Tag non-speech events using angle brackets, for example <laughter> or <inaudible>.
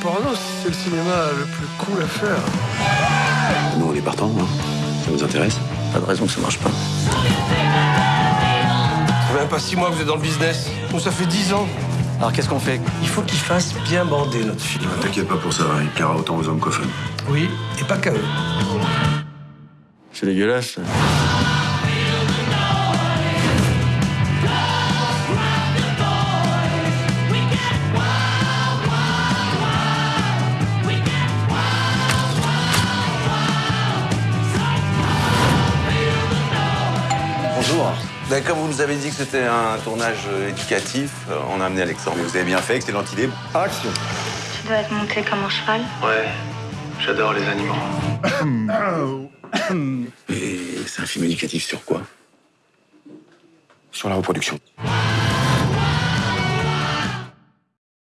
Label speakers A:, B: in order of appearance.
A: porno, c'est le cinéma le plus cool à faire.
B: Nous, on est partants, hein. Ça vous intéresse
C: Pas de raison que ça marche pas.
A: Ça fait même pas six mois que vous êtes dans le business. Nous, ça fait dix ans.
C: Alors qu'est-ce qu'on fait
A: Il faut qu'il fasse bien bander notre film.
B: T'inquiète pas pour ça, il plaira autant aux hommes qu'aux femmes.
A: Oui, et pas qu'à eux.
C: C'est dégueulasse.
D: Bonjour. Ben, comme vous nous avez dit que c'était un tournage euh, éducatif, euh, on a amené Alexandre. Mais vous avez bien fait, excellente idée. Action
E: Tu dois être monté comme un cheval.
A: Ouais, j'adore les animaux. <coughs>
B: Et c'est un film éducatif sur quoi? Sur la reproduction.